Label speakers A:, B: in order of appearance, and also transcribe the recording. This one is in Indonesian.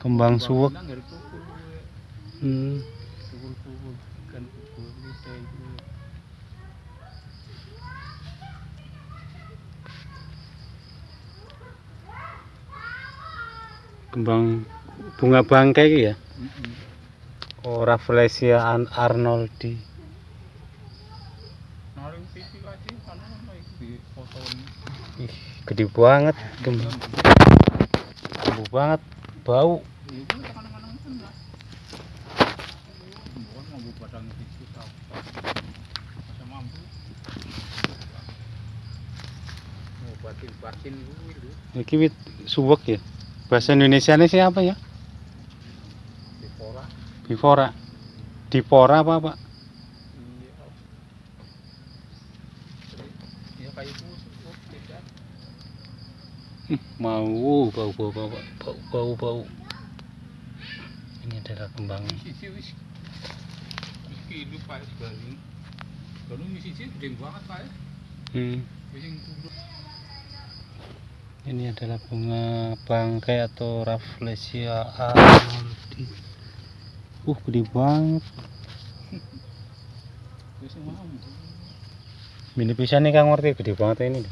A: Kembang suwek. Hmm.
B: Kan.
A: Kembang bunga bangkai ya.
B: Heeh.
A: Oh, Rafflesia an Arnoldi. Ih, gede banget. Gede banget bau. Iki wit suwek ya. Bahasa Indonesia ini siapa ya?
B: Di pora.
A: Bifora. Dipora apa, Pak?
B: Itu oh, beda.
A: Mau bau bau bau bau bau bau. Ini adalah kembangnya.
B: Pak gede banget Pak.
A: Hmm. Ini adalah bunga bangkai atau Rafflesia Arnoldi. Uh, gede banget. Mini pisan nih Kang ngerti gede banget ini.